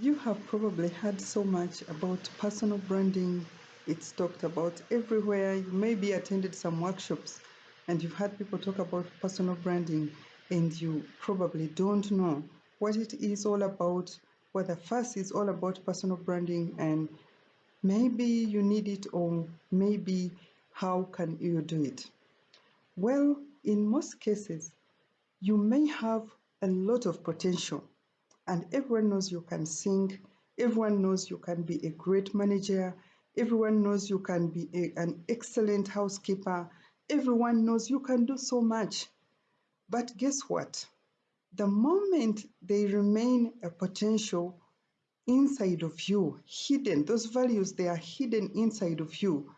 You have probably heard so much about personal branding. It's talked about everywhere. You maybe attended some workshops and you've heard people talk about personal branding and you probably don't know what it is all about, what the fuss is all about personal branding and maybe you need it or maybe how can you do it. Well, in most cases, you may have a lot of potential and everyone knows you can sing, everyone knows you can be a great manager, everyone knows you can be a, an excellent housekeeper, everyone knows you can do so much. But guess what? The moment they remain a potential inside of you, hidden, those values, they are hidden inside of you,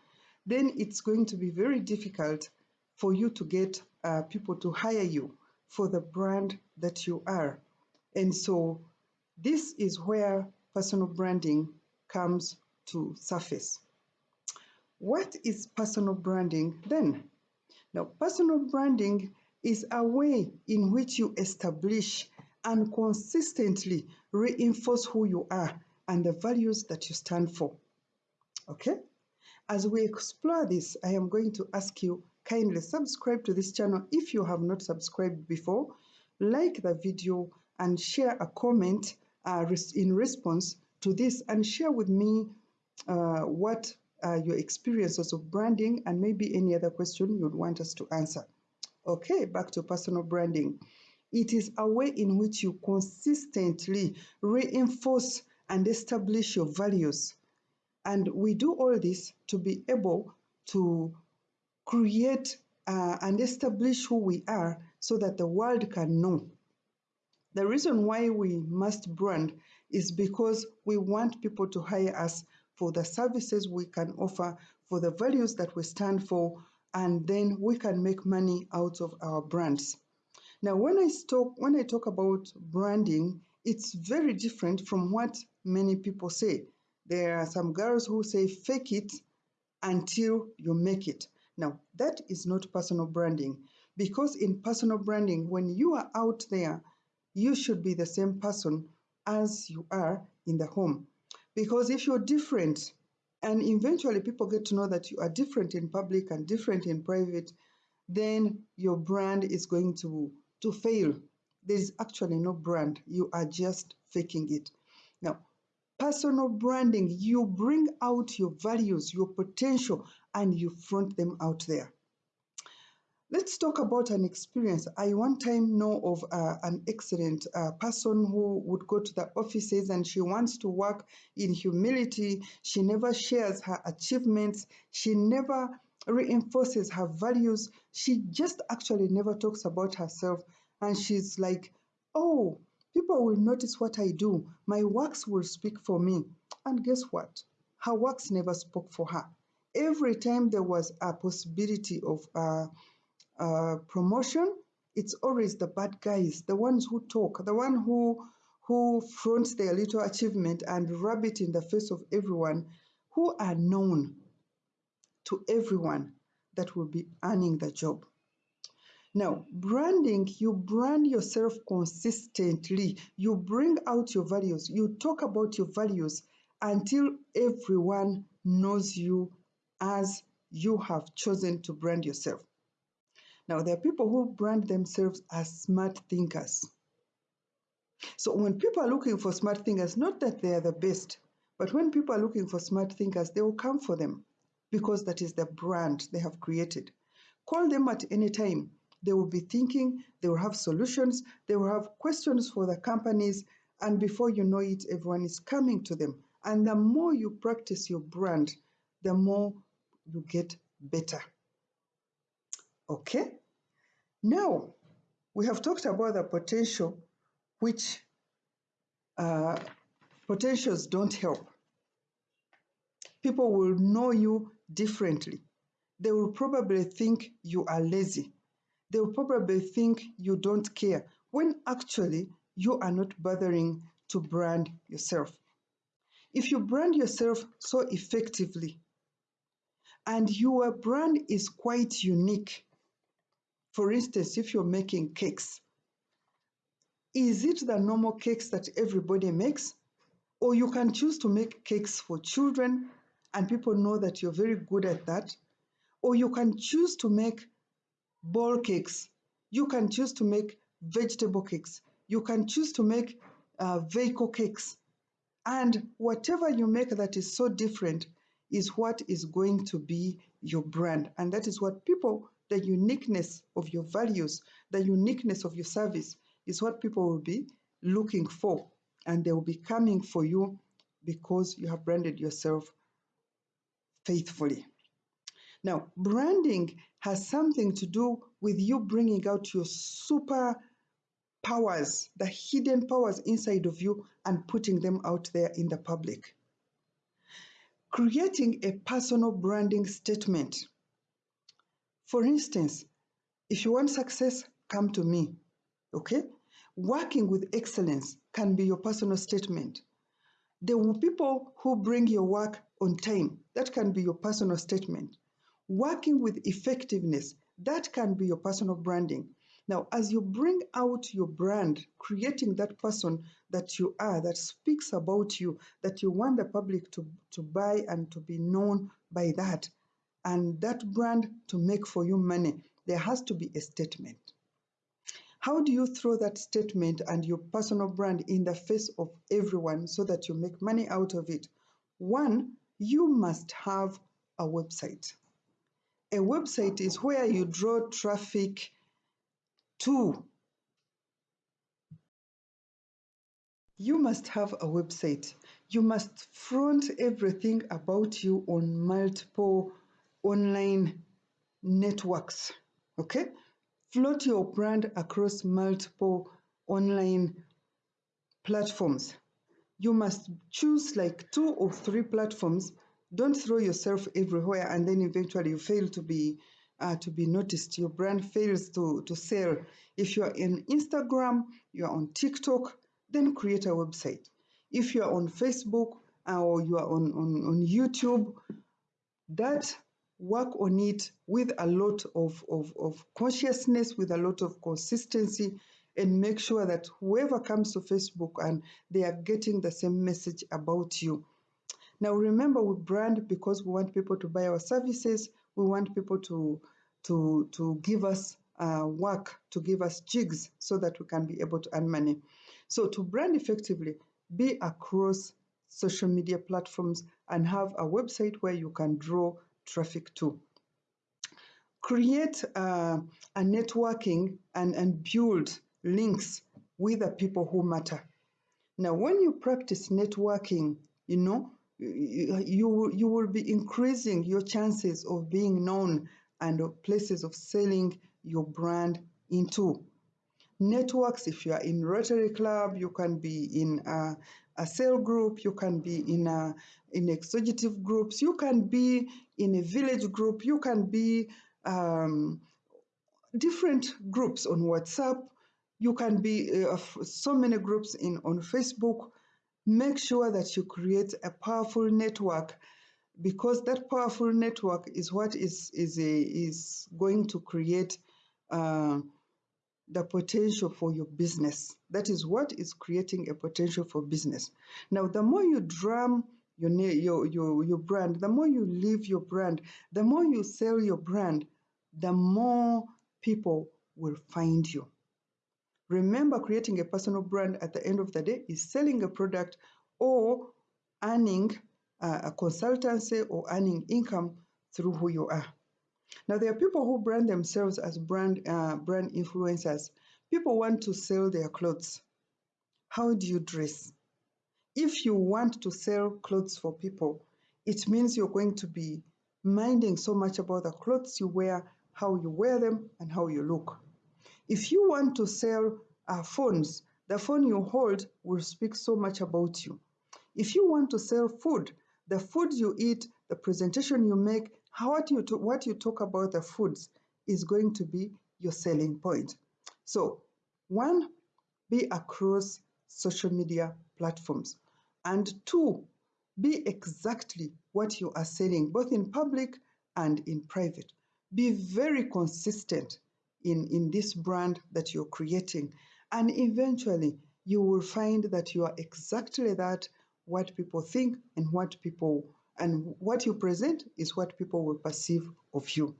then it's going to be very difficult for you to get uh, people to hire you for the brand that you are. And so this is where personal branding comes to surface. What is personal branding then? Now, personal branding is a way in which you establish and consistently reinforce who you are and the values that you stand for. Okay? As we explore this, I am going to ask you kindly subscribe to this channel if you have not subscribed before, like the video and share a comment uh, in response to this and share with me uh, what are your experiences of branding and maybe any other question you'd want us to answer. Okay, back to personal branding. It is a way in which you consistently reinforce and establish your values. And we do all this to be able to create uh, and establish who we are so that the world can know the reason why we must brand is because we want people to hire us for the services we can offer, for the values that we stand for, and then we can make money out of our brands. Now, when I talk, when I talk about branding, it's very different from what many people say. There are some girls who say fake it until you make it. Now, that is not personal branding because in personal branding, when you are out there you should be the same person as you are in the home. Because if you're different, and eventually people get to know that you are different in public and different in private, then your brand is going to, to fail. There is actually no brand. You are just faking it. Now, personal branding, you bring out your values, your potential, and you front them out there. Let's talk about an experience. I one time know of uh, an excellent person who would go to the offices and she wants to work in humility. She never shares her achievements. She never reinforces her values. She just actually never talks about herself. And she's like, oh, people will notice what I do. My works will speak for me. And guess what? Her works never spoke for her. Every time there was a possibility of uh, uh, promotion, it's always the bad guys, the ones who talk, the one who who fronts their little achievement and rub it in the face of everyone, who are known to everyone that will be earning the job. Now, branding, you brand yourself consistently. You bring out your values. You talk about your values until everyone knows you as you have chosen to brand yourself. Now, there are people who brand themselves as smart thinkers. So when people are looking for smart thinkers, not that they are the best, but when people are looking for smart thinkers, they will come for them because that is the brand they have created. Call them at any time. They will be thinking, they will have solutions, they will have questions for the companies, and before you know it, everyone is coming to them. And the more you practice your brand, the more you get better. Okay? Now, we have talked about the potential which uh, potentials don't help. People will know you differently. They will probably think you are lazy. They will probably think you don't care, when actually you are not bothering to brand yourself. If you brand yourself so effectively and your brand is quite unique, for instance, if you're making cakes, is it the normal cakes that everybody makes? Or you can choose to make cakes for children and people know that you're very good at that. Or you can choose to make ball cakes. You can choose to make vegetable cakes. You can choose to make uh, vehicle cakes. And whatever you make that is so different is what is going to be your brand. And that is what people, the uniqueness of your values, the uniqueness of your service is what people will be looking for. And they will be coming for you because you have branded yourself faithfully. Now, branding has something to do with you bringing out your super powers, the hidden powers inside of you, and putting them out there in the public. Creating a personal branding statement. For instance, if you want success, come to me. Okay? Working with excellence can be your personal statement. The people who bring your work on time, that can be your personal statement. Working with effectiveness, that can be your personal branding. Now, as you bring out your brand, creating that person that you are, that speaks about you, that you want the public to, to buy and to be known by that, and that brand to make for you money, there has to be a statement. How do you throw that statement and your personal brand in the face of everyone so that you make money out of it? One, you must have a website. A website is where you draw traffic to. You must have a website. You must front everything about you on multiple online networks. Okay? float your brand across multiple online platforms. You must choose like two or three platforms. Don't throw yourself everywhere and then eventually you fail to be uh, to be noticed. Your brand fails to, to sell. If you are in Instagram, you are on TikTok, then create a website. If you are on Facebook uh, or you are on, on, on YouTube, that work on it with a lot of, of, of consciousness, with a lot of consistency, and make sure that whoever comes to Facebook and they are getting the same message about you. Now, remember, we brand because we want people to buy our services. We want people to to to give us uh, work, to give us jigs, so that we can be able to earn money. So, to brand effectively, be across social media platforms and have a website where you can draw traffic to. Create uh, a networking and, and build links with the people who matter. Now, when you practice networking, you know, you, you, you will be increasing your chances of being known and places of selling your brand into networks. If you are in Rotary Club, you can be in a, a cell group, you can be in a, in executive groups, you can be in a village group, you can be um, different groups on WhatsApp, you can be uh, so many groups in on Facebook. Make sure that you create a powerful network because that powerful network is what is is a, is going to create uh, the potential for your business. That is what is creating a potential for business. Now, the more you drum your, your, your, your brand, the more you live your brand, the more you sell your brand, the more people will find you. Remember, creating a personal brand at the end of the day is selling a product or earning uh, a consultancy or earning income through who you are. Now, there are people who brand themselves as brand, uh, brand influencers. People want to sell their clothes. How do you dress? If you want to sell clothes for people, it means you're going to be minding so much about the clothes you wear, how you wear them, and how you look. If you want to sell uh, phones, the phone you hold will speak so much about you. If you want to sell food, the food you eat, the presentation you make, how what you, what you talk about the foods is going to be your selling point. So, one, be across social media platforms. And two, be exactly what you are selling, both in public and in private. Be very consistent in, in this brand that you're creating. And eventually, you will find that you are exactly that what people think and what people and what you present is what people will perceive of you.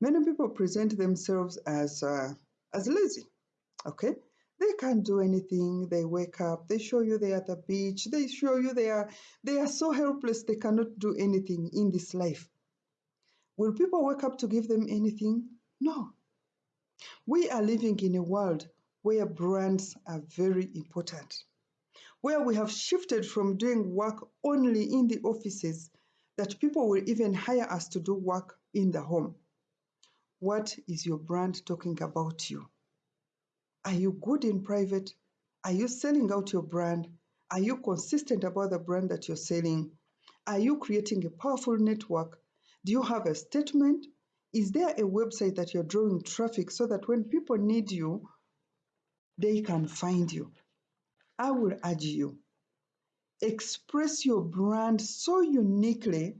Many people present themselves as uh, as lazy. Okay, they can't do anything. They wake up, they show you they're at the beach, they show you they are they are so helpless they cannot do anything in this life. Will people wake up to give them anything? No. We are living in a world where brands are very important, where we have shifted from doing work only in the offices that people will even hire us to do work in the home. What is your brand talking about you? Are you good in private? Are you selling out your brand? Are you consistent about the brand that you're selling? Are you creating a powerful network? Do you have a statement? Is there a website that you're drawing traffic so that when people need you, they can find you? I will urge you express your brand so uniquely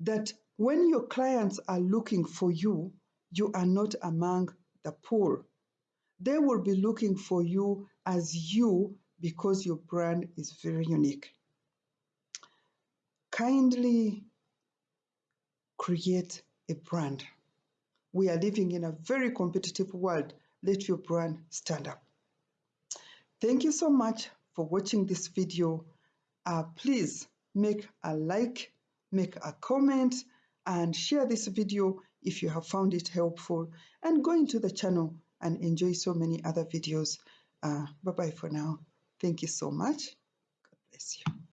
that when your clients are looking for you, you are not among the poor. They will be looking for you as you because your brand is very unique. Kindly create a brand. We are living in a very competitive world. Let your brand stand up. Thank you so much for watching this video. Uh, please make a like, make a comment, and share this video if you have found it helpful. And go into the channel and enjoy so many other videos. Uh, bye bye for now. Thank you so much. God bless you.